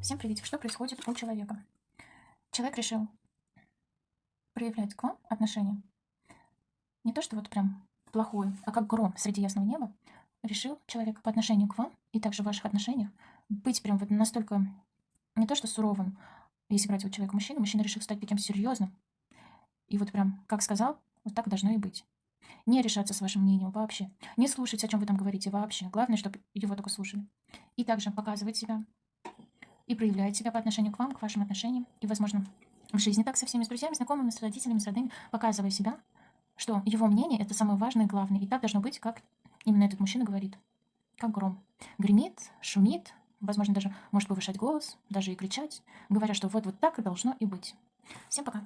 Всем привет! Что происходит у человека? Человек решил проявлять к вам отношение. Не то, что вот прям плохое, а как гром среди ясного неба. Решил человек по отношению к вам и также в ваших отношениях быть прям вот настолько не то, что суровым, если брать вот человека мужчина, мужчина решил стать таким серьезным. И вот прям, как сказал, вот так должно и быть. Не решаться с вашим мнением вообще. Не слушать, о чем вы там говорите вообще. Главное, чтобы его только слушали. И также показывать себя и проявляет себя по отношению к вам, к вашим отношениям. И, возможно, в жизни так со всеми, с друзьями, знакомыми, с родителями, с родными, показывая себя, что его мнение – это самое важное и главное. И так должно быть, как именно этот мужчина говорит. Как гром. Гремит, шумит, возможно, даже может повышать голос, даже и кричать, говоря, что вот, вот так и должно и быть. Всем пока.